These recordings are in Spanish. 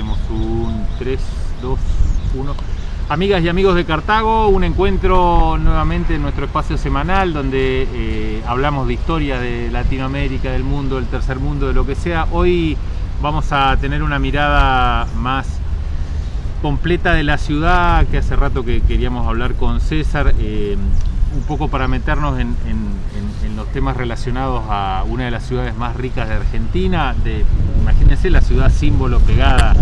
hacemos un 3, 2, 1. Amigas y amigos de Cartago, un encuentro nuevamente en nuestro espacio semanal donde eh, hablamos de historia de Latinoamérica, del mundo, del tercer mundo, de lo que sea. Hoy vamos a tener una mirada más completa de la ciudad, que hace rato que queríamos hablar con César, eh, un poco para meternos en, los temas relacionados a una de las ciudades más ricas de Argentina, de, imagínense la ciudad símbolo pegada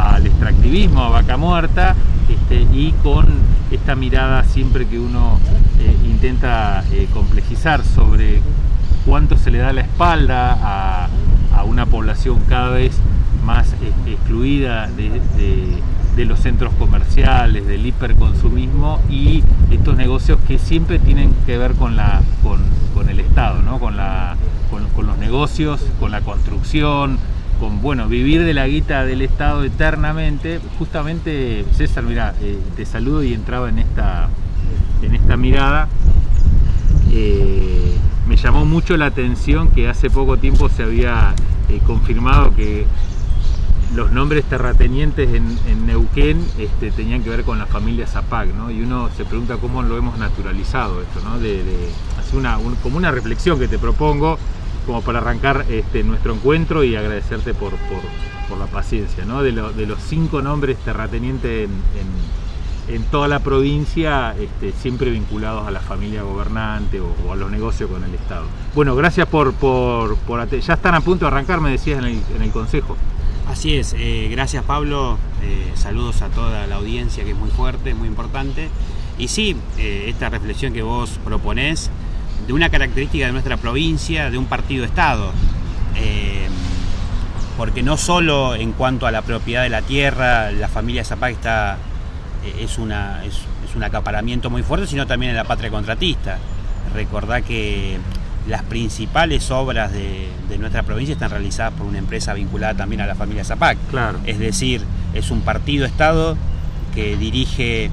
al extractivismo, a Vaca Muerta, este, y con esta mirada siempre que uno eh, intenta eh, complejizar sobre cuánto se le da la espalda a, una población cada vez más excluida de de los centros comerciales, del hiperconsumismo y estos negocios que siempre tienen que ver con, la, con, el Estado, ¿no? con, la, con, los negocios, con la construcción, con bueno, vivir de la guita del Estado eternamente. Justamente, César, mira, eh, te saludo y entraba en esta, en esta mirada. Eh, me llamó mucho la atención que hace poco tiempo se había eh, confirmado que los nombres terratenientes en, Neuquén este, tenían que ver con la familia Zapag, ¿no? Y uno se pregunta cómo lo hemos naturalizado esto, ¿no? De, una, como una reflexión que te propongo, como para arrancar este, nuestro encuentro y agradecerte por, la paciencia. De, los cinco nombres terratenientes en, toda la provincia, este, siempre vinculados a la familia gobernante o, a los negocios con el Estado. Bueno, gracias por, Ya están a punto de arrancar, me decías en el, en el Consejo. Así es, eh, gracias Pablo, eh, saludos a toda la audiencia que es muy fuerte, muy importante. Y sí, eh, esta reflexión que vos proponés de una característica de nuestra provincia, de un partido-estado, porque no solo en cuanto a la propiedad de la tierra, la familia Zapag está, es, una, es un acaparamiento muy fuerte, sino también en la patria contratista. Recordá que las principales obras de, nuestra provincia están realizadas por una empresa vinculada también a la familia Zapac. Claro. Es decir, es un partido-estado que dirige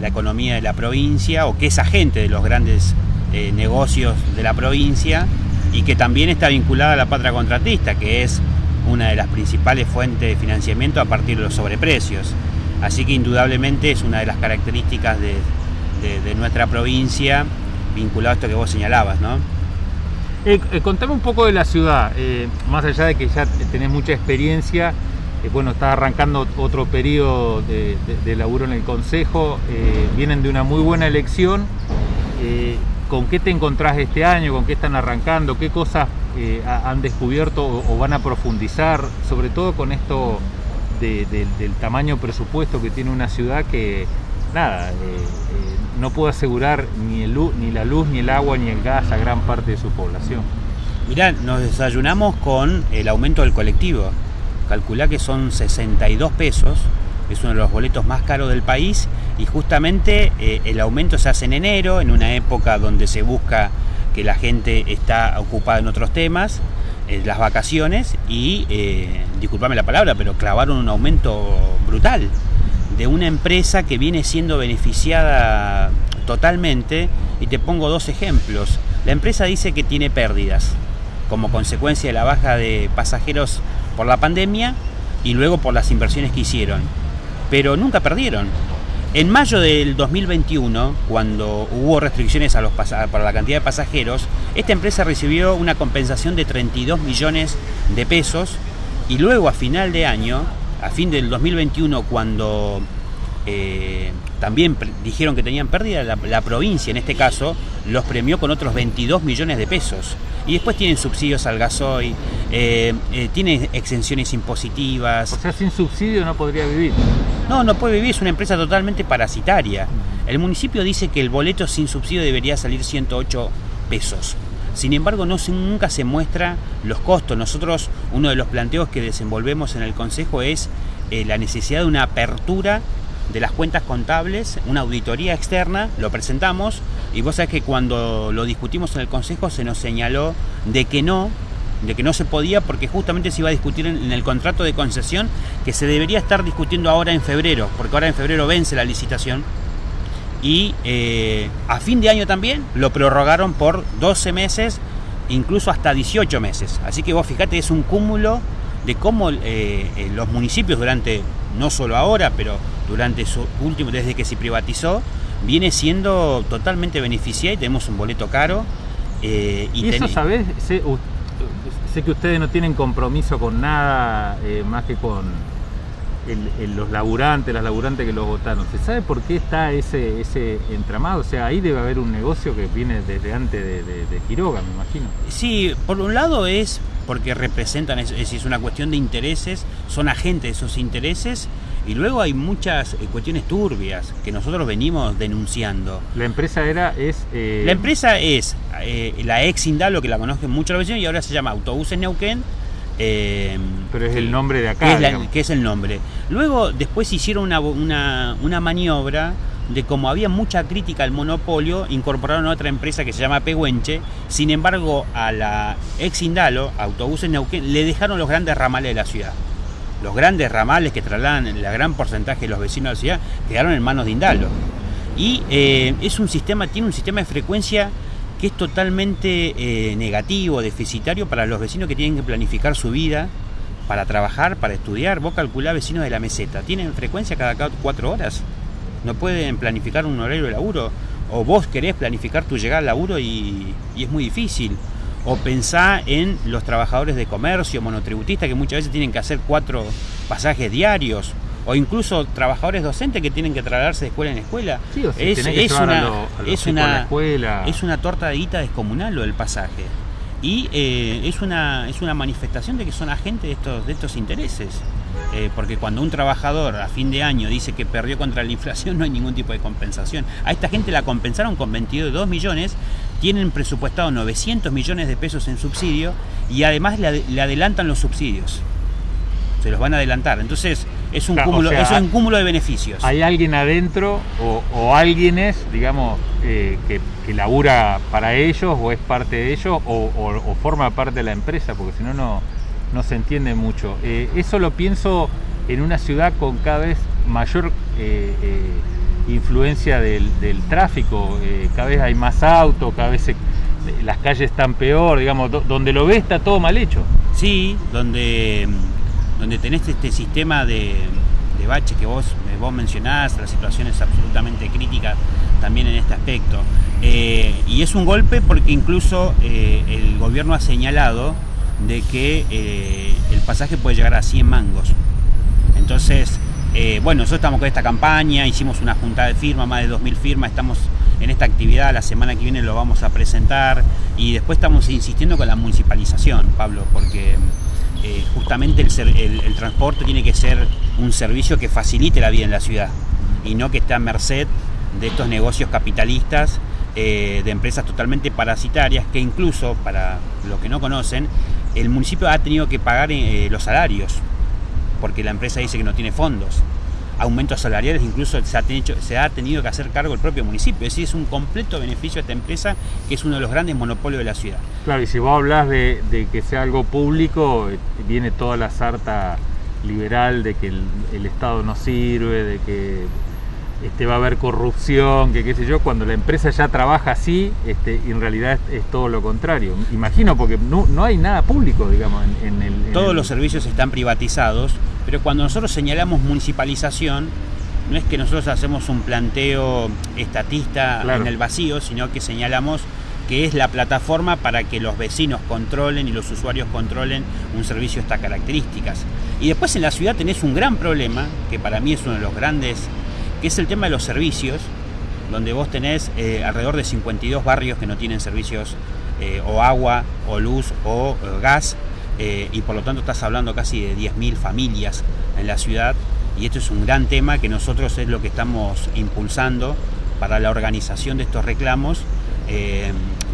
la economía de la provincia o que es agente de los grandes eh, negocios de la provincia y que también está vinculada a la patria contratista, que es una de las principales fuentes de financiamiento a partir de los sobreprecios. Así que indudablemente es una de las características de, de nuestra provincia vinculado a esto que vos señalabas, ¿no? Eh, eh, contame un poco de la ciudad, más allá de que ya tenés mucha experiencia, bueno, está arrancando otro periodo de, laburo en el Consejo, vienen de una muy buena elección, ¿con qué te encontrás este año? ¿Con qué están arrancando? ¿Qué cosas han descubierto o, van a profundizar? Sobre todo con esto del tamaño presupuesto que tiene una ciudad que, nada, no puede asegurar ni, el, ni la luz, ni el agua, ni el gas a gran parte de su población. Mirá, nos desayunamos con el aumento del colectivo. Calculá que son 62 pesos, es uno de los boletos más caros del país y justamente eh, el aumento se hace en enero, en una época donde se busca que la gente está ocupada en otros temas, eh, las vacaciones y, eh, disculpame la palabra, pero clavaron un aumento brutal de una empresa que viene siendo beneficiada totalmente y te pongo dos ejemplos. La empresa dice que tiene pérdidas como consecuencia de la baja de pasajeros por la pandemia y luego por las inversiones que hicieron, pero nunca perdieron. En mayo del 2021, cuando hubo restricciones para la cantidad de pasajeros, esta empresa recibió una compensación de 32 millones de pesos y luego a final de año a fin del 2021, cuando eh, también dijeron que tenían pérdida, la, provincia en este caso los premió con otros 22 millones de pesos. Y después tienen subsidios al gasoil, eh, eh, tienen exenciones impositivas. O sea, sin subsidio no podría vivir. No, no puede vivir, es una empresa totalmente parasitaria. El municipio dice que el boleto sin subsidio debería salir 108 pesos. Sin embargo, no nunca se muestra los costos. Nosotros, uno de los planteos que desenvolvemos en el Consejo es eh, la necesidad de una apertura de las cuentas contables, una auditoría externa, lo presentamos y vos sabés que cuando lo discutimos en el Consejo se nos señaló de que no, de que no se podía porque justamente se iba a discutir en, el contrato de concesión que se debería estar discutiendo ahora en febrero, porque ahora en febrero vence la licitación y eh, a fin de año también lo prorrogaron por 12 meses, incluso hasta 18 meses. Así que vos fíjate, es un cúmulo de cómo los municipios durante, no solo ahora, pero durante su último, desde que se privatizó, viene siendo totalmente beneficiada y tenemos un boleto caro. y, eso, ¿sabes? Sé, sé, que ustedes no tienen compromiso con nada más que con los laburantes, las laburantes que los votaron. ¿Se sabe por qué está ese, ese entramado? O sea, ahí debe haber un negocio que viene desde antes de, Quiroga, me imagino. Sí, por un lado es porque representan, es, es una cuestión de intereses, son agentes de esos intereses y luego hay muchas eh, cuestiones turbias que nosotros venimos denunciando. La empresa era, es... Eh, la empresa es eh, la ex Indalo, que la conocen mucho los vecinos, y ahora se llama Autobuses Neuquén, Em, Pero es el nombre de acá. Que es, el nombre. Luego, después hicieron una, una, maniobra de como había mucha crítica al monopolio, incorporaron a otra empresa que se llama Pehuenche. Sin embargo, a la ex Indalo, Autobuses Neuquén, le dejaron los grandes ramales de la ciudad. Los grandes ramales que trasladan el gran porcentaje de los vecinos de la ciudad quedaron en manos de Indalo. Y eh, es un sistema, tiene un sistema de frecuencia que es totalmente eh, negativo, deficitario para los vecinos que tienen que planificar su vida para trabajar, para estudiar. Vos calculás vecinos de la meseta, tienen frecuencia cada cuatro horas, no pueden planificar un horario de laburo, o vos querés planificar tu llegada al laburo y, y es muy difícil. O pensá en los trabajadores de comercio, monotributistas, que muchas veces tienen que hacer cuatro pasajes diarios o incluso trabajadores docentes que tienen que trasladarse de escuela en escuela. es, una, es, una, es una torta de guita descomunal lo del pasaje. Y eh, es, una, es una manifestación de que son agentes de estos, de estos intereses. Eh, porque cuando un trabajador a fin de año dice que perdió contra la inflación, no hay ningún tipo de compensación. A esta gente la compensaron con 22 millones, tienen presupuestado 900 millones de pesos en subsidio y además le adelantan los subsidios se los van a adelantar. Entonces es un, cúmulo, es un cúmulo de beneficios. ¿Hay alguien adentro o, o alguienes, digamos, eh, que, que, labura para ellos o es parte de ellos o, forma parte de la empresa? Porque si no, no se entiende mucho. Eh, eso lo pienso en una ciudad con cada vez mayor eh, influencia del, tráfico, cada vez hay más autos, cada vez las calles están peor, digamos, donde lo ve está todo mal hecho. Sí, donde donde tenés este sistema de, de bache que vos, vos mencionás, la situación es absolutamente crítica también en este aspecto. Eh, y es un golpe porque incluso eh, el gobierno ha señalado de que eh, el pasaje puede llegar a 100 mangos. Entonces, bueno, nosotros estamos con esta campaña, hicimos una junta de firmas, más de 2.000 firmas, estamos en esta actividad, la semana que viene lo vamos a presentar y después estamos insistiendo con la municipalización, Pablo, porque eh, justamente el, transporte tiene que ser un servicio que facilite la vida en la ciudad y no que esté a merced de estos negocios capitalistas, eh, de empresas totalmente parasitarias, que incluso, para los que no conocen, el municipio ha tenido que pagar eh, los salarios, porque la empresa dice que no tiene fondos aumentos salariales, incluso se ha, tenido, que hacer cargo el propio municipio. Es decir, es un completo beneficio a esta empresa que es uno de los grandes monopolios de la ciudad. Claro, y si vos hablas de, que sea algo público, eh, viene toda la sarta liberal de que el, Estado no sirve, de que este, va a haber corrupción, que qué sé yo, cuando la empresa ya trabaja así, este, en realidad es, todo lo contrario. Imagino, porque no, hay nada público, digamos, en, el... Todos los servicios están privatizados, pero cuando nosotros señalamos municipalización, no es que nosotros hacemos un planteo estatista en el vacío, sino que señalamos que es la plataforma para que los vecinos controlen y los usuarios controlen un servicio de estas características. Y después en la ciudad tenés un gran problema, que para mí es uno de los grandes, que es el tema de los servicios, donde vos tenés eh, alrededor de 52 barrios que no tienen servicios eh, o agua, o luz, o eh, gas, y por lo tanto estás hablando casi de 10.000 familias en la ciudad y esto es un gran tema que nosotros es lo que estamos impulsando para la organización de estos reclamos.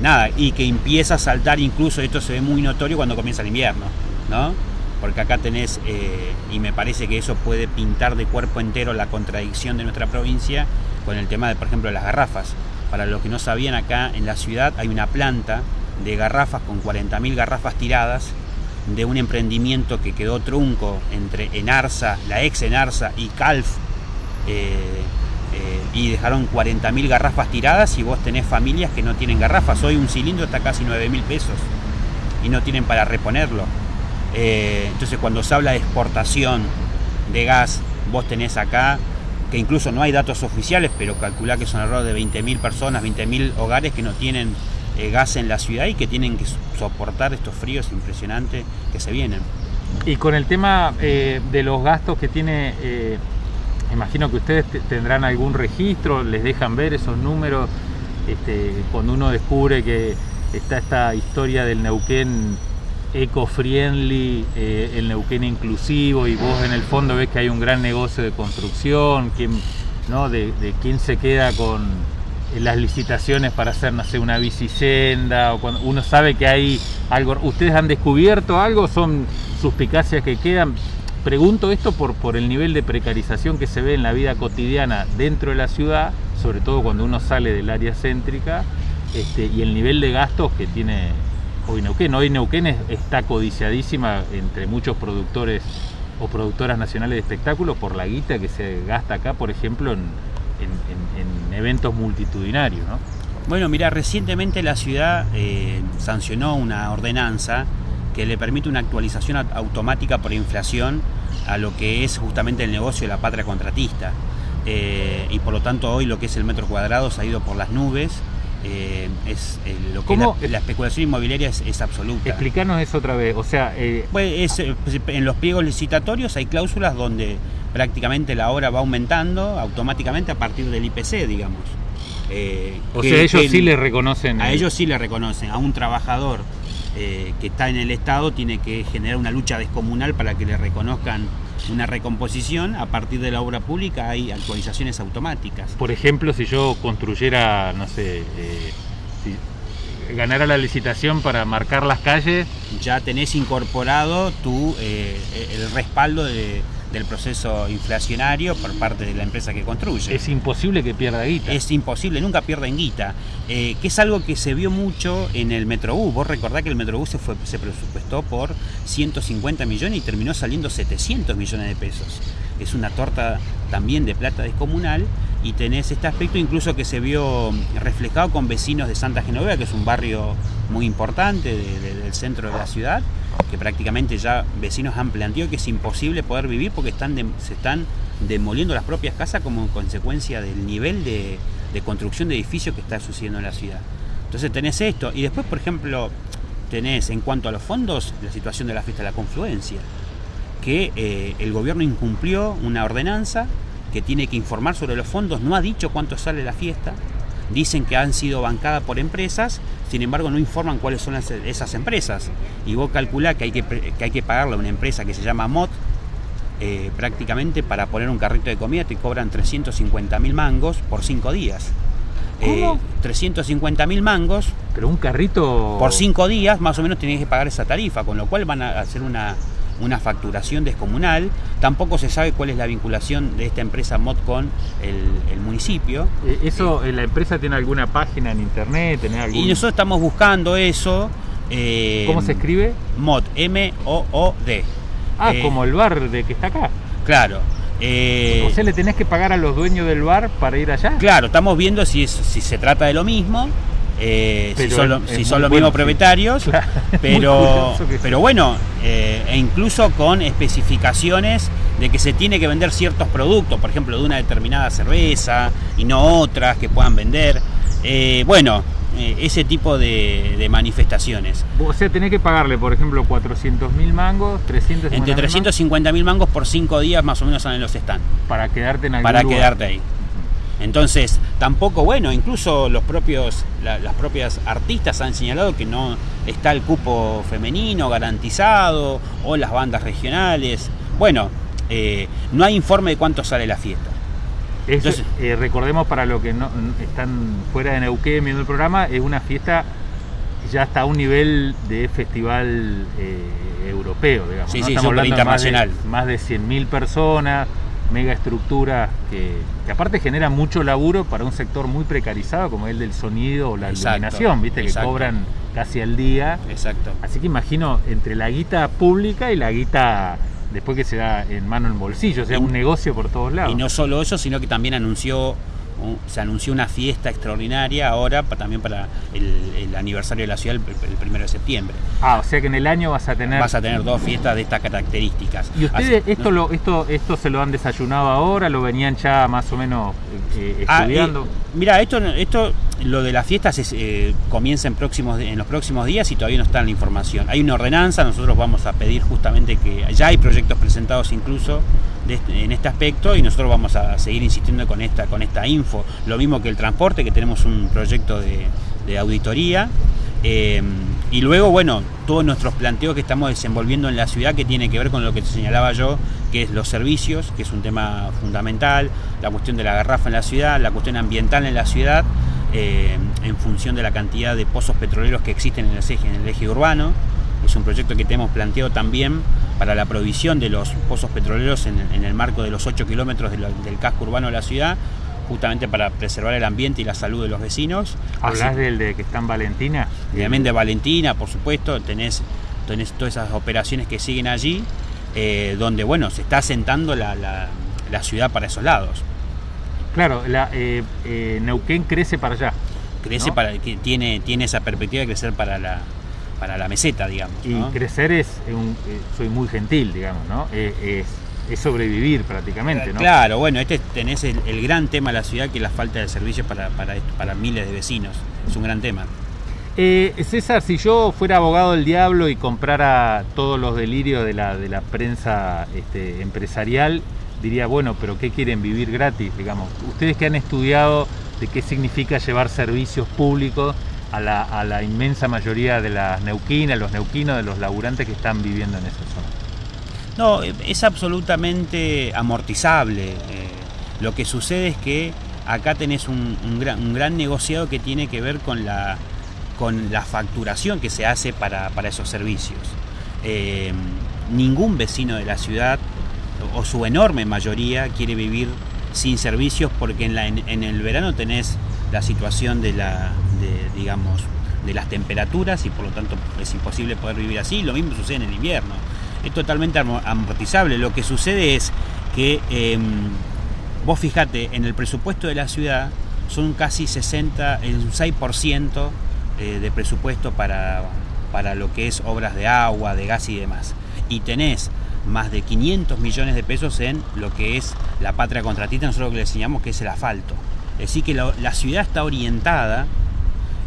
Nada, y que empieza a saltar incluso, esto se ve muy notorio cuando comienza el invierno, ¿no? Porque acá tenés, eh, y me parece que eso puede pintar de cuerpo entero la contradicción de nuestra provincia con el tema de, por ejemplo, las garrafas. Para los que no sabían, acá en la ciudad hay una planta de garrafas con 40.000 garrafas tiradas de un emprendimiento que quedó trunco entre Enarsa, la ex Enarsa y Calf, eh, eh, y dejaron 40.000 garrafas tiradas y vos tenés familias que no tienen garrafas. Hoy un cilindro está casi 9.000 pesos y no tienen para reponerlo. Eh, entonces cuando se habla de exportación de gas, vos tenés acá, que incluso no hay datos oficiales, pero calculá que son alrededor de 20.000 personas, 20.000 hogares que no tienen eh, gas en la ciudad y que tienen que soportar estos fríos impresionantes que se vienen. Y con el tema eh, de los gastos que tiene, imagino que ustedes tendrán algún registro, les dejan ver esos números, este, cuando uno descubre que está esta historia del Neuquén eco-friendly, eh, el Neuquén inclusivo, y vos en el fondo ves que hay un gran negocio de construcción, ¿no? de, quién se queda con eh, las licitaciones para hacer, no sé, una bicisenda, o cuando uno sabe que hay algo, ¿ustedes han descubierto algo? ¿Son suspicacias que quedan? Pregunto esto por, por el nivel de precarización que se ve en la vida cotidiana dentro de la ciudad, sobre todo cuando uno sale del área céntrica, este, y el nivel de gastos que tiene hoy Neuquén. Hoy Neuquén está codiciadísima entre muchos productores o productoras nacionales de espectáculos por la guita que se gasta acá, por ejemplo, en, eventos multitudinarios. Bueno, mira, recientemente la ciudad eh, sancionó una ordenanza que le permite una actualización automática por inflación a lo que es justamente el negocio de la patria contratista. Eh, y por lo tanto hoy lo que es el metro cuadrado se ha ido por las nubes eh, es eh, lo que la, especulación inmobiliaria es, absoluta. Explícanos eso otra vez, o sea... Eh, pues en los pliegos licitatorios hay cláusulas donde prácticamente la obra va aumentando automáticamente a partir del IPC, digamos. o sea, ellos sí le reconocen... A ellos sí le reconocen, a un trabajador que está en el Estado tiene que generar una lucha descomunal para que le reconozcan una recomposición, a partir de la obra pública hay actualizaciones automáticas. Por ejemplo, si yo construyera, no sé, eh, si ganara la licitación para marcar las calles... Ya tenés incorporado tu, eh, el respaldo de, del proceso inflacionario por parte de la empresa que construye. Es imposible que pierda guita. Es imposible, nunca pierden guita. Eh, que es algo que se vio mucho en el Metrobús. Vos recordás que el Metrobús se, fue, se presupuestó por 150 millones y terminó saliendo 700 millones de pesos. Es una torta también de plata descomunal y tenés este aspecto incluso que se vio reflejado con vecinos de Santa Genoveva, que es un barrio muy importante del centro de la ciudad, que prácticamente ya vecinos han planteado que es imposible poder vivir porque están se están demoliendo las propias casas como consecuencia del nivel de, construcción de edificios que está sucediendo en la ciudad. Entonces tenés esto y después, por ejemplo, tenés en cuanto a los fondos la situación de la fiesta de la confluencia, que eh, el gobierno incumplió una ordenanza que tiene que informar sobre los fondos, no ha dicho cuánto sale la fiesta, dicen que han sido bancadas por empresas, sin embargo no informan cuáles son esas empresas. Y vos calculás que hay que, hay que pagarle a una empresa que se llama MOT, eh, prácticamente para poner un carrito de comida te cobran 350 mil mangos por cinco días. ¿Cómo? Eh, 350 mil mangos. Pero un carrito... Por cinco días más o menos tenés que pagar esa tarifa, con lo cual van a hacer una, una facturación descomunal. Tampoco se sabe cuál es la vinculación de esta empresa MOD con el, municipio. Eh, ¿Eso, eh, la empresa tiene alguna página en internet? Y nosotros estamos buscando eso. Eh, ¿Cómo se escribe? MOD, M-O-O-D. Ah, como el bar de que está acá. Claro. o sea, le tenés que pagar a los dueños del bar para ir allá. Claro, estamos viendo si, si se trata de lo mismo eh, si son, los mismos propietarios, pero, pero bueno, eh, e incluso con especificaciones de que se tiene que vender ciertos productos, por ejemplo, de una determinada cerveza y no otras que puedan vender. Eh, bueno, ese tipo de, manifestaciones. O sea, tenés que pagarle, por ejemplo, 400 mil mangos, 350 Entre 350 mil mangos por 5 días más o menos en los stands. Para quedarte en algún Para quedarte ahí. Entonces, tampoco, bueno, incluso los propios, las propias artistas han señalado que no está el cupo femenino garantizado o las bandas regionales. Bueno, eh, no hay informe de cuánto sale la fiesta. Entonces, eh, recordemos para los que no están fuera de Neuquén viendo el programa, es una fiesta ya está a un nivel de festival eh, europeo, digamos. Sí, sí, internacional. más de, más de 100.000 personas, mega estructura que, aparte genera mucho laburo para un sector muy precarizado como el del sonido o la iluminación, viste, que cobran casi al día. Exacto. Así que imagino entre la guita pública y la guita después que se da en mano en bolsillo, o sea, un negocio por todos lados. Y no solo eso, sino que también anunció se anunció una fiesta extraordinaria ahora también para el, aniversario de la ciudad el, primero de septiembre. Ah, o sea que en el año vas a tener... Vas a tener dos fiestas de estas características. ¿Y ustedes esto, lo, esto, esto se lo han desayunado ahora? ¿Lo venían ya más o menos eh, ah, estudiando? mira, esto, esto, lo de las fiestas eh, comienza en, próximos, en los próximos días y todavía no está la información. Hay una ordenanza, nosotros vamos a pedir justamente que ya hay proyectos presentados incluso este, en este aspecto y nosotros vamos a seguir insistiendo con esta, con esta info. Lo mismo que el transporte, que tenemos un proyecto de, auditoría. Eh, y luego, bueno, todos nuestros planteos que estamos desenvolviendo en la ciudad que tiene que ver con lo que te señalaba yo, que es los servicios, que es un tema fundamental, la cuestión de la garrafa en la ciudad, la cuestión ambiental en la ciudad, eh, en función de la cantidad de pozos petroleros que existen en el eje, en el eje urbano. Es un proyecto que tenemos planteado también para la provisión de los pozos petroleros en, el marco de los 8 kilómetros del casco urbano de la ciudad, justamente para preservar el ambiente y la salud de los vecinos. ¿Hablas del de que está en Valentina? Obviamente Valentina, por supuesto, tenés, tenés todas esas operaciones que siguen allí, eh, donde bueno, se está asentando la, ciudad para esos lados. Claro, la, eh, eh, Neuquén crece para allá. Crece para que tiene, tiene esa perspectiva de crecer para la, para la meseta, digamos. Y crecer es, un, soy muy gentil, digamos, ¿no? es es sobrevivir prácticamente, ¿no? Claro, bueno, este tenés el, gran tema de la ciudad que es la falta de servicios para, para, miles de vecinos. Es un gran tema. Eh, César, si yo fuera abogado del diablo y comprara todos los delirios de la, de la prensa este, empresarial, diría, bueno, pero ¿qué quieren vivir gratis? Digamos, ustedes que han estudiado de qué significa llevar servicios públicos a la, a la inmensa mayoría de las neuquinas, los neuquinos, de los laburantes que están viviendo en esa zona. No, es absolutamente amortizable. Eh, lo que sucede es que acá tenés un, gran, negociado que tiene que ver con la, con la facturación que se hace para, esos servicios. Eh, ningún vecino de la ciudad, o su enorme mayoría, quiere vivir sin servicios porque en, el verano tenés la situación de la, digamos, de las temperaturas y por lo tanto es imposible poder vivir así. Lo mismo sucede en el invierno es totalmente amortizable. Lo que sucede es que em, vos fijate, en el presupuesto de la ciudad son casi 60, el 6% eh, de presupuesto para, para lo que es obras de agua, de gas y demás. Y tenés más de 500 millones de pesos en lo que es la patria contratista, nosotros lo que le enseñamos que es el asfalto. Es decir, que la, ciudad está orientada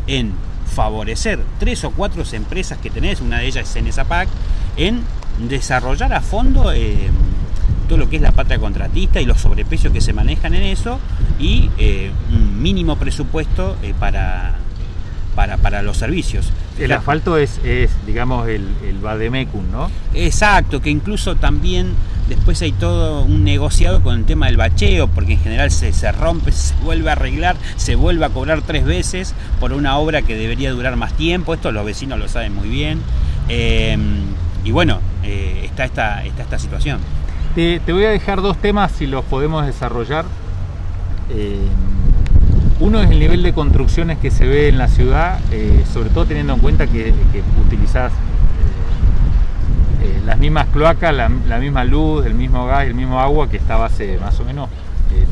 en favorecer tres o cuatro empresas que tenés, una de ellas es Cenesapac, en desarrollar a fondo eh, todo lo que es la patria contratista y los sobreprecios que se manejan en eso y eh, un mínimo presupuesto eh, para, para, los servicios. El asfalto es, es digamos, el, el Bademecum, ¿no? Exacto, que incluso también después hay todo un negociado con el tema del bacheo, porque en general se, se rompe, se vuelve a arreglar, se vuelve a cobrar tres veces por una obra que debería durar más tiempo, esto los vecinos lo saben muy bien. y bueno, eh, está, esta, está esta situación. Te, voy a dejar dos temas si los podemos desarrollar. Eh, uno es el nivel de construcciones que se ve en la ciudad, eh, sobre todo teniendo en cuenta que, utilizás las mismas cloacas, la, misma luz, el mismo gas, el mismo agua que estaba hace más o menos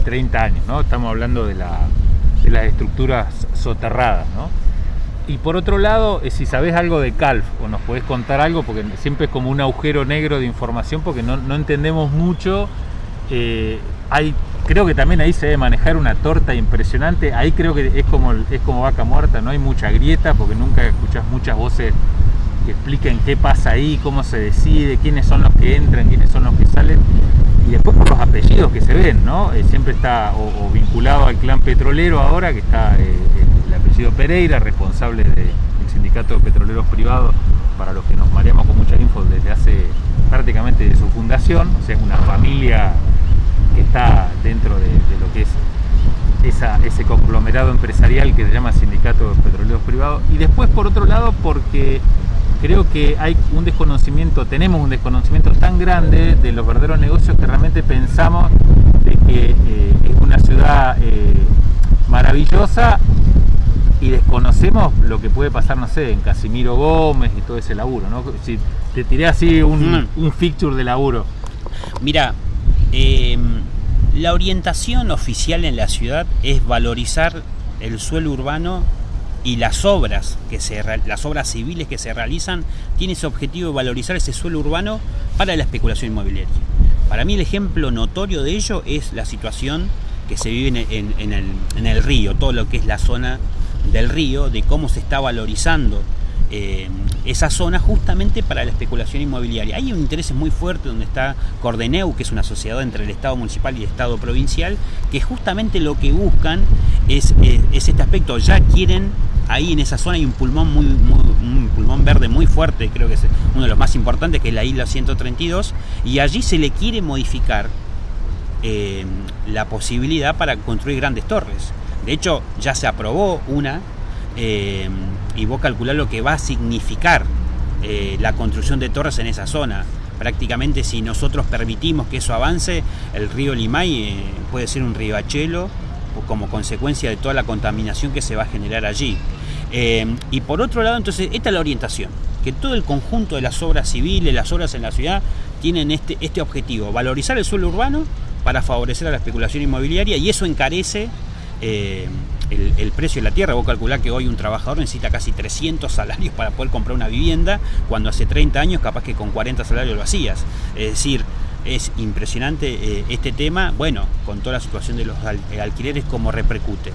30 años. ¿no? Estamos hablando de, las estructuras soterradas. ¿no? Y por otro lado, eh, si sabes algo de Calf o nos podés contar algo, porque siempre es como un agujero negro de información porque no, entendemos mucho. Eh, hay, creo que también ahí se debe manejar una torta impresionante. Ahí creo que es como, es como vaca muerta, no hay mucha grieta porque nunca escuchas muchas voces que expliquen qué pasa ahí, cómo se decide, quiénes son los que entran, quiénes son los que salen. Y después por los apellidos que se ven, ¿no? Eh, siempre está o, vinculado al clan petrolero ahora, que está apellido Pereira, responsable del Sindicato de Petroleros Privados, para los que nos mareamos con mucha info desde hace prácticamente de su fundación, o sea, es una familia que está dentro de, lo que es ese conglomerado empresarial que se llama Sindicato de Petroleros Privados. Y después, por otro lado, porque creo que hay un desconocimiento, tenemos un desconocimiento tan grande de los verdaderos negocios que realmente pensamos de que eh, es una ciudad eh, maravillosa y desconocemos lo que puede pasar, no sé, en Casimiro Gómez y todo ese laburo, ¿no? Si te tiré así un, mm. un feature de laburo. Mira, em, La orientación oficial en la ciudad es valorizar el suelo urbano y las obras que se las obras civiles que se realizan tiene ese objetivo de valorizar ese suelo urbano para la especulación inmobiliaria. Para mí el ejemplo notorio de ello es la situación que se vive en, el, en el río, todo lo que es la zona del río, de cómo se está valorizando eh, esa zona justamente para la especulación inmobiliaria. Hay un interés muy fuerte donde está Cordeneu, que es una sociedad entre el Estado municipal y el Estado provincial, que justamente lo que buscan es, eh, este aspecto. Ya quieren, ahí en esa zona hay un pulmón, muy, pulmón verde muy fuerte, creo que es uno de los más importantes, que es la isla 132, y allí se le quiere modificar eh, la posibilidad para construir grandes torres. De hecho, ya se aprobó una y vos calculás lo que va a significar eh, la construcción de torres en esa zona. Prácticamente si nosotros permitimos que eso avance, el río Limay eh, puede ser un riachuelo como consecuencia de toda la contaminación que se va a generar allí. y por otro lado, entonces, esta es la orientación, que todo el conjunto de las obras civiles, las obras en la ciudad, tienen este, este objetivo, valorizar el suelo urbano para favorecer a la especulación inmobiliaria y eso encarece el, precio de la tierra. Vos calculás que hoy un trabajador necesita casi 300 salarios para poder comprar una vivienda, cuando hace 30 años capaz que con 40 salarios lo hacías. Es decir, es impresionante eh, este tema, bueno, con toda la situación de los eh, alquileres, como repercute.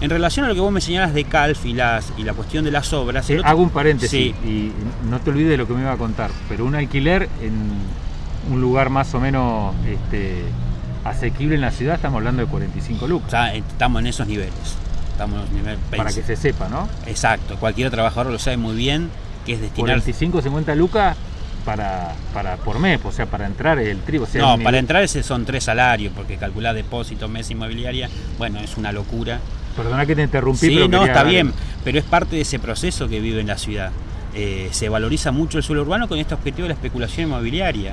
En relación a lo que vos me señalas de Calf y, las, y la cuestión de las obras... hago un paréntesis y no te olvides de lo que me iba a contar, pero un alquiler en un lugar más o menos este, asequible en la ciudad, estamos hablando de 45 lucas. estamos en esos niveles. Estamos en nivel Para que se sepa, ¿no? Exacto, cualquier trabajador lo sabe muy bien que es destinar 45, 50 lucas para, para por mes, o sea, para entrar el trigo. no, para entrar ese son tres salarios, porque calcular depósito, mes inmobiliaria, bueno, es una locura. Perdona que te interrumpí. Sí, no, está bien, pero es parte de ese proceso que vive en la ciudad. Eh, se valoriza mucho el suelo urbano con este objetivo de la especulación inmobiliaria.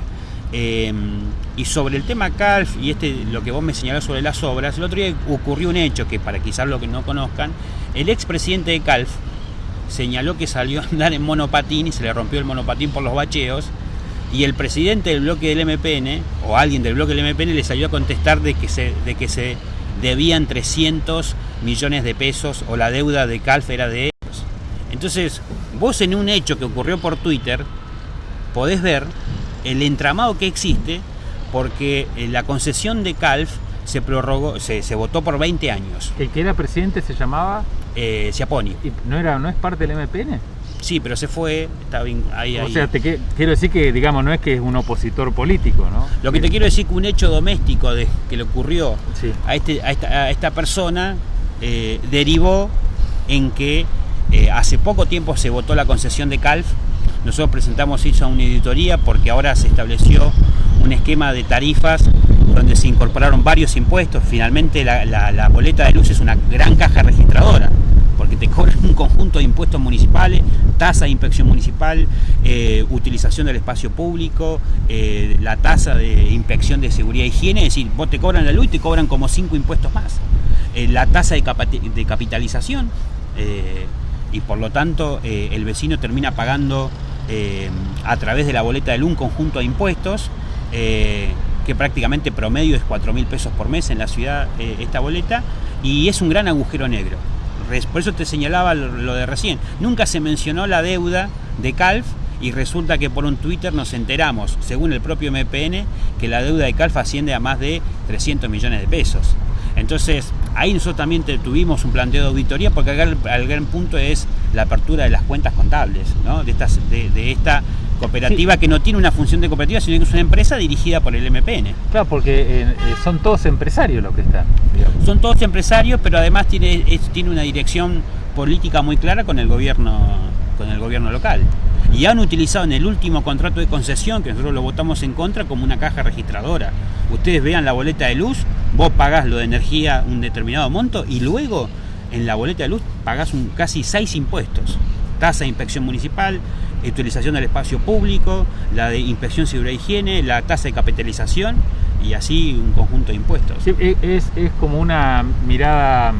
Em, y sobre el tema CALF y este lo que vos me señalás sobre las obras, el otro día ocurrió un hecho que para quizás lo que no conozcan, el expresidente de CALF señaló que salió a andar en monopatín y se le rompió el monopatín por los bacheos y el presidente del bloque del MPN o alguien del bloque del MPN le salió a contestar de que se, de que se debían 300 millones de pesos o la deuda de CALF era de ellos. Entonces, vos en un hecho que ocurrió por Twitter podés ver el entramado que existe, porque eh, la concesión de CALF se prorrogó, se, votó por 20 años. ¿El que era presidente se llamaba? Eh, Ciaponi. ¿No, era, ¿No es parte del MPN? Sí, pero se fue, está bien, ahí, O sea, te quiero decir que, digamos, no es que es un opositor político, ¿no? Lo que te quiero decir que un hecho doméstico de, que le ocurrió a, este, a, esta, persona eh, derivó en que hace poco tiempo se votó la concesión de CALF nosotros presentamos eso a una editoría porque ahora se estableció un esquema de tarifas donde se incorporaron varios impuestos. Finalmente la, boleta de luz es una gran caja registradora porque te cobran un conjunto de impuestos municipales, tasa de inspección municipal, eh, utilización del espacio público, eh, la tasa de inspección de seguridad e higiene, es decir, vos te cobran la luz y te cobran como cinco impuestos más. Eh, la tasa de capitalización, y por lo tanto el vecino termina pagando eh, a través de la boleta de un conjunto de impuestos, eh, que prácticamente promedio es 4 mil pesos por mes en la ciudad eh, esta boleta, y es un gran agujero negro. Por eso te señalaba lo de recién. Nunca se mencionó la deuda de Calf y resulta que por un Twitter nos enteramos, según el propio MPN, que la deuda de Calf asciende a más de 300 millones de pesos. Entonces, ahí nosotros también tuvimos un planteo de auditoría porque el, gran punto es la apertura de las cuentas contables, ¿no? de, estas, de, esta cooperativa que no tiene una función de cooperativa, sino que es una empresa dirigida por el MPN. Claro, porque eh, eh, son todos empresarios los que están. Son todos empresarios, pero además tiene, tiene una dirección política muy clara con el gobierno, con el gobierno local y han utilizado en el último contrato de concesión, que nosotros lo votamos en contra, como una caja registradora. Ustedes vean la boleta de luz, vos pagás lo de energía un determinado monto y luego en la boleta de luz pagás un, casi seis impuestos. Tasa de inspección municipal, utilización del espacio público, la de inspección seguridad e higiene, la tasa de capitalización y así un conjunto de impuestos. E, es, es como una mirada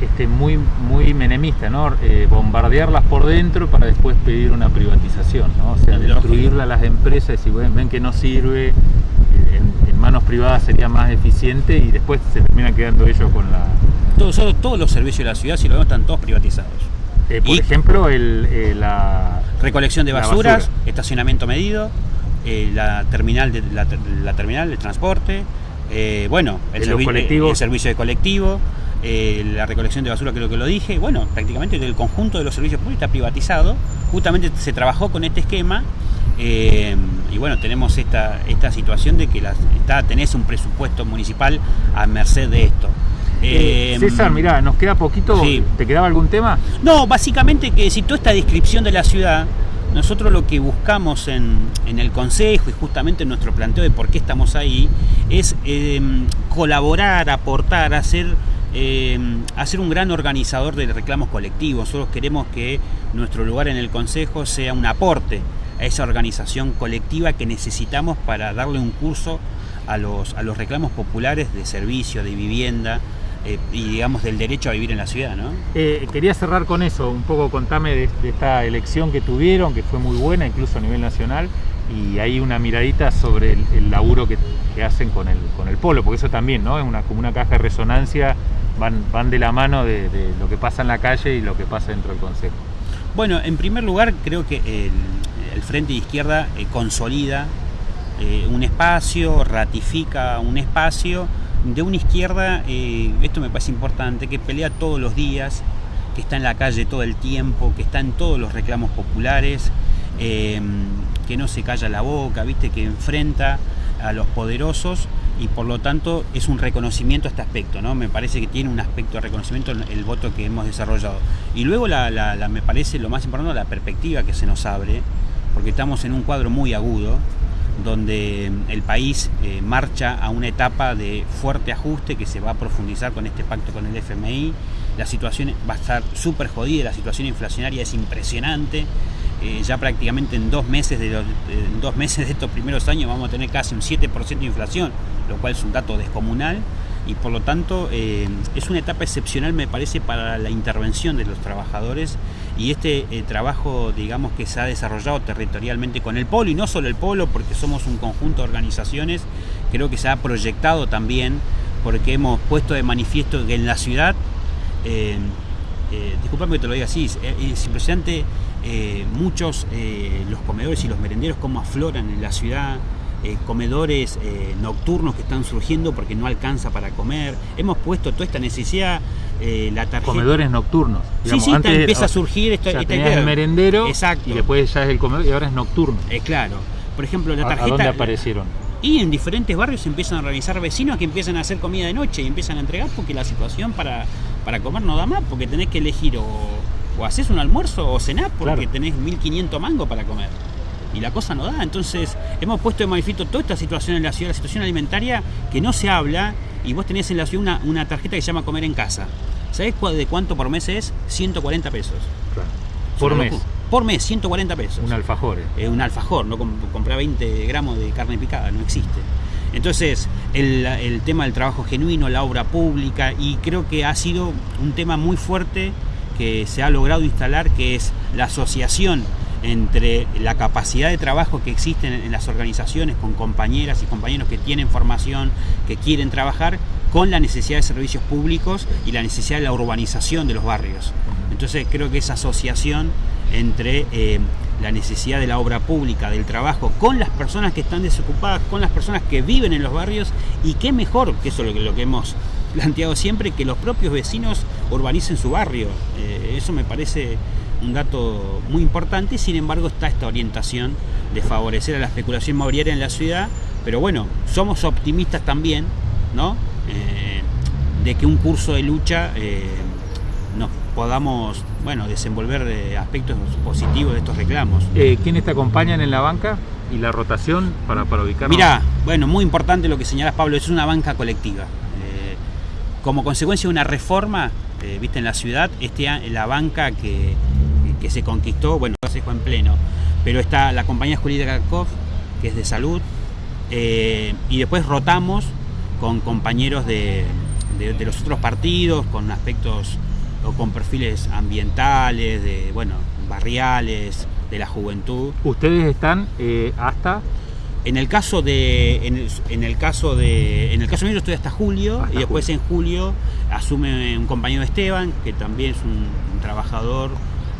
este, muy, muy menemista, ¿no? Eh, bombardearlas por dentro para después pedir una privatización, ¿no? O sea, destruirla a las empresas y ven, ven que no sirve, en, manos privadas sería más eficiente y después se terminan quedando ellos con la... Todos, todos los servicios de la ciudad, si lo vemos, están todos privatizados. Eh, por ejemplo, el, eh, la recolección de basuras, estacionamiento medido, eh, la terminal de la, terminal de transporte, bueno, el, el, servicio de colectivo, la recolección de basura creo que lo dije, bueno, prácticamente el conjunto de los servicios públicos está privatizado, justamente se trabajó con este esquema y bueno, tenemos esta, esta situación de que está, tenés un presupuesto municipal a merced de esto. Eh, César, mirá, nos queda poquito. ¿Te quedaba algún tema? No, básicamente que si toda esta descripción de la ciudad, nosotros lo que buscamos en, el Consejo y justamente en nuestro planteo de por qué estamos ahí, es eh, colaborar, aportar, hacer, eh, hacer un gran organizador de reclamos colectivos. Nosotros queremos que nuestro lugar en el Consejo sea un aporte a esa organización colectiva que necesitamos para darle un curso a los, a los reclamos populares de servicio, de vivienda, eh, y digamos del derecho a vivir en la ciudad, ¿no? Eh, quería cerrar con eso, un poco contame de, esta elección que tuvieron, que fue muy buena, incluso a nivel nacional, y hay una miradita sobre el, laburo que, hacen con el, con el polo, porque eso también, ¿no? Es una, como una caja de resonancia, van, van de la mano de, lo que pasa en la calle y lo que pasa dentro del Consejo. Bueno, en primer lugar creo que el, Frente de Izquierda eh, consolida un espacio, ratifica un espacio de una izquierda, eh, esto me parece importante, que pelea todos los días, que está en la calle todo el tiempo, que está en todos los reclamos populares, eh, que no se calla la boca, viste, que enfrenta a los poderosos y por lo tanto es un reconocimiento a este aspecto, ¿no? Me parece que tiene un aspecto de reconocimiento el voto que hemos desarrollado. Y luego me parece lo más importante la perspectiva que se nos abre, porque estamos en un cuadro muy agudo, donde el país eh, marcha a una etapa de fuerte ajuste que se va a profundizar con este pacto con el FMI. La situación va a estar súper jodida, la situación inflacionaria es impresionante. Eh, ya prácticamente en dos, meses de dos meses de estos primeros años vamos a tener casi un 7% de inflación, lo cual es un dato descomunal y por lo tanto eh, es una etapa excepcional me parece para la intervención de los trabajadores y este eh, trabajo digamos que se ha desarrollado territorialmente con el polo y no solo el polo porque somos un conjunto de organizaciones creo que se ha proyectado también porque hemos puesto de manifiesto que en la ciudad eh disculpame que te lo diga así es, impresionante muchos los comedores y los merenderos cómo afloran en la ciudad eh, comedores eh, nocturnos que están surgiendo porque no alcanza para comer. Hemos puesto toda esta necesidad, eh, la tarjeta. Comedores nocturnos. sí, sí, antes, empieza a surgir esta, el merendero Exacto. y después ya es el comedor y ahora es nocturno. claro. Por ejemplo, la tarjeta. ¿A dónde aparecieron? Y en diferentes barrios se empiezan a organizar vecinos que empiezan a hacer comida de noche y empiezan a entregar porque la situación para, para comer no da más, porque tenés que elegir o, o haces un almuerzo o cenás porque tenés 1500 mangos para comer y la cosa no da. Entonces hemos puesto de manifiesto toda esta situación en la ciudad, la situación alimentaria que no se habla y vos tenés en la ciudad una, tarjeta que se llama Comer en Casa. ¿Sabés de cuánto por mes es? 140 pesos. Por mes. Por mes, 140 pesos. Un alfajor. Eh. un alfajor, no comprar 20 gramos de carne picada, no existe. Entonces, el, el, tema del trabajo genuino, la obra pública, y creo que ha sido un tema muy fuerte que se ha logrado instalar, que es la asociación entre la capacidad de trabajo que existe en las organizaciones con compañeras y compañeros que tienen formación, que quieren trabajar, con la necesidad de servicios públicos y la necesidad de la urbanización de los barrios. Entonces creo que esa asociación entre eh, la necesidad de la obra pública, del trabajo, con las personas que están desocupadas, con las personas que viven en los barrios, y qué mejor, que eso es lo que, lo que hemos planteado siempre, que los propios vecinos urbanicen su barrio. Eh, eso me parece un dato muy importante, sin embargo está esta orientación de favorecer a la especulación inmobiliaria en la ciudad, pero bueno, somos optimistas también, ¿no? Eh, de que un curso de lucha eh, nos podamos, bueno, desenvolver aspectos positivos de estos reclamos. ¿Quiénes te acompañan en la banca? y la rotación para, para ubicarnos? Mira, bueno, muy importante lo que señalas Pablo, es una banca colectiva. Como consecuencia de una reforma, viste, en la ciudad, este, la banca que que se conquistó, bueno, se dejó en pleno, pero está la compañía jurídica COF, que es de salud, eh, y después rotamos con compañeros de, los otros partidos, con aspectos o con perfiles ambientales, de, bueno, barriales, de la juventud. ¿Ustedes están eh, hasta? En el caso de. En el, en el caso de. En el caso mío yo estoy hasta julio Hasta y después julio. en julio asume un compañero de Esteban, que también es un, un trabajador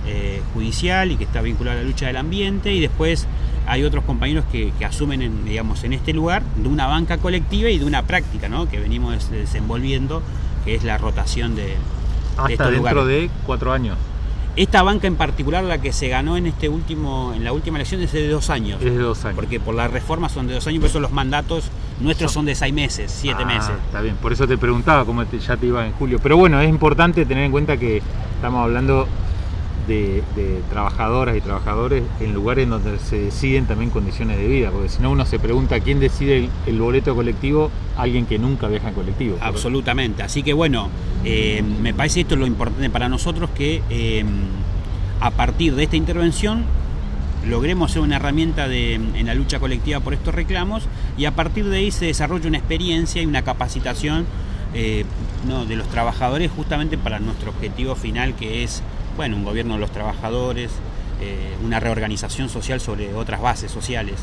eh, judicial y que está vinculado a la lucha del ambiente, y después hay otros compañeros que, que asumen en, digamos, en este lugar de una banca colectiva y de una práctica ¿no? que venimos des- desenvolviendo, que es la rotación de, de Hasta estos dentro lugares. de cuatro años. Esta banca en particular, la que se ganó en este último, en la última elección, es de dos años. Es de dos años. Porque por la reforma son de dos años, por eso los mandatos nuestros son de seis meses, siete Ah, meses. Está bien, por eso te preguntaba cómo te- ya te iba en julio. Pero bueno, es importante tener en cuenta que estamos hablando de, trabajadoras y trabajadores en lugares donde se deciden también condiciones de vida, porque si no uno se pregunta quién decide el, el boleto colectivo, alguien que nunca viaja en colectivo. Absolutamente. Así que bueno, eh, me parece esto lo importante para nosotros que eh, a partir de esta intervención logremos ser una herramienta de- en la lucha colectiva por estos reclamos y a partir de ahí se desarrolla una experiencia y una capacitación eh, no, de los trabajadores justamente para nuestro objetivo final que es bueno un gobierno de los trabajadores, eh, una reorganización social sobre otras bases sociales.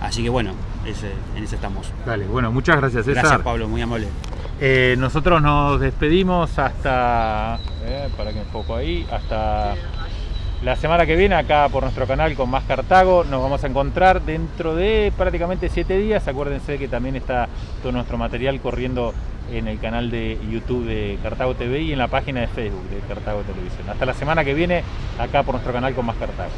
Así que bueno, ese- en eso estamos. Dale, bueno, muchas gracias César. Gracias Pablo, muy amable. Eh, nosotros nos despedimos hasta, eh, para que un poco ahí, hasta la semana que viene acá por nuestro canal con más Cartago. Nos vamos a encontrar dentro de prácticamente siete días. Acuérdense que también está todo nuestro material corriendo en el canal de YouTube de Cartago TV y en la página de Facebook de Cartago Televisión. Hasta la semana que viene acá por nuestro canal con más Cartago.